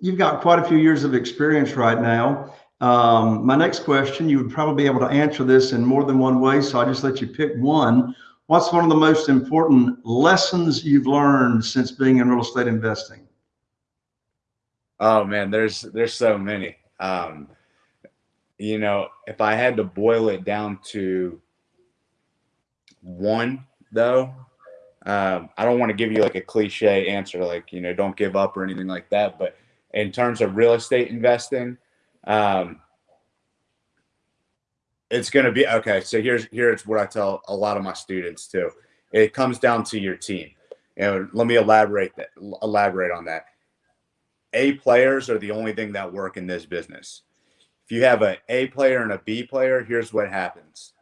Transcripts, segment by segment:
You've got quite a few years of experience right now. Um, my next question, you would probably be able to answer this in more than one way, so I just let you pick one. What's one of the most important lessons you've learned since being in real estate investing? Oh man, there's there's so many. Um, you know, if I had to boil it down to one, though, um, I don't want to give you like a cliche answer, like you know, don't give up or anything like that. But in terms of real estate investing, um, it's going to be okay. So here's here's what I tell a lot of my students too. It comes down to your team. And let me elaborate that elaborate on that. A players are the only thing that work in this business. If you have a A player and a B player, here's what happens.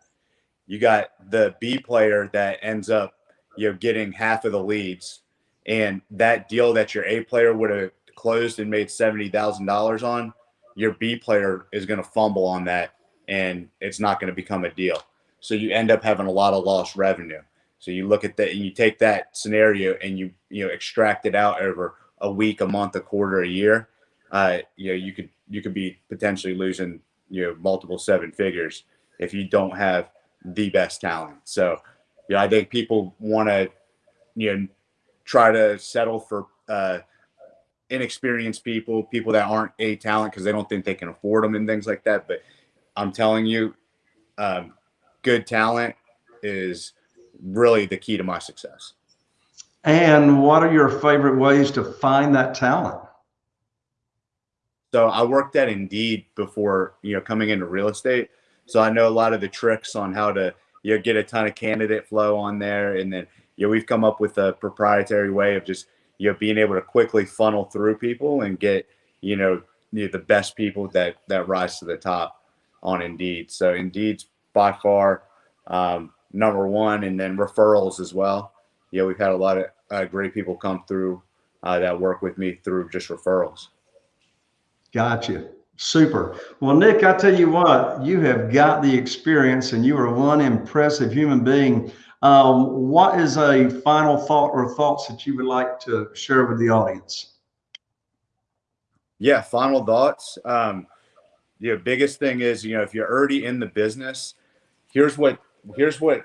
You got the B player that ends up, you know, getting half of the leads, and that deal that your A player would have closed and made seventy thousand dollars on, your B player is going to fumble on that, and it's not going to become a deal. So you end up having a lot of lost revenue. So you look at that and you take that scenario and you you know extract it out over a week, a month, a quarter, a year. Uh, you know you could you could be potentially losing you know multiple seven figures if you don't have the best talent. So yeah, I think people want to you know try to settle for uh, inexperienced people, people that aren't a talent because they don't think they can afford them and things like that. But I'm telling you, um, good talent is really the key to my success. And what are your favorite ways to find that talent? So I worked at Indeed before, you know, coming into real estate. So I know a lot of the tricks on how to, you know, get a ton of candidate flow on there. And then, you know, we've come up with a proprietary way of just you know being able to quickly funnel through people and get you know the best people that that rise to the top on Indeed. So Indeed's by far um, number one, and then referrals as well. You know, we've had a lot of uh, great people come through uh, that work with me through just referrals. Gotcha. Super. Well, Nick, I tell you what, you have got the experience and you are one impressive human being. Um, what is a final thought or thoughts that you would like to share with the audience? Yeah, final thoughts. Um, the biggest thing is, you know, if you're already in the business, here's what here's what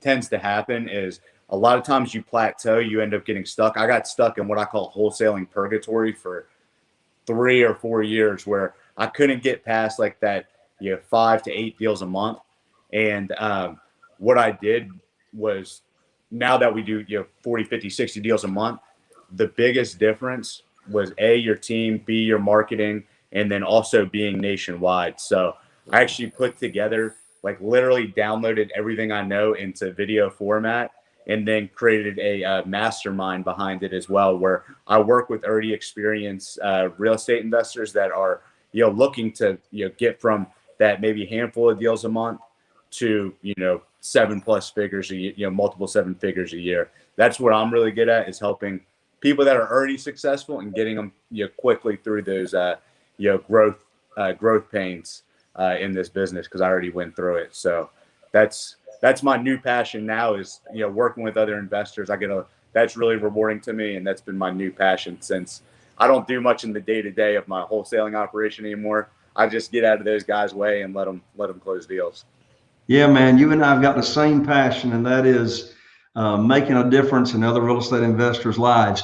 tends to happen is a lot of times you plateau, you end up getting stuck. I got stuck in what I call wholesaling purgatory for three or four years where I couldn't get past like that, you know, five to eight deals a month. And um, what I did was now that we do you know 40 50 60 deals a month the biggest difference was a your team b your marketing and then also being nationwide so i actually put together like literally downloaded everything i know into video format and then created a uh, mastermind behind it as well where i work with already experienced uh, real estate investors that are you know looking to you know get from that maybe handful of deals a month to you know seven plus figures a year, you know multiple seven figures a year. That's what i'm really good at is helping people that are already successful and getting them you know quickly through those uh you know growth uh, growth pains uh, in this business because i already went through it. So that's that's my new passion now is you know working with other investors. I get a that's really rewarding to me and that's been my new passion since i don't do much in the day to day of my wholesaling operation anymore. I just get out of those guys way and let them let them close deals. Yeah, man, you and I have got the same passion, and that is uh, making a difference in other real estate investors' lives.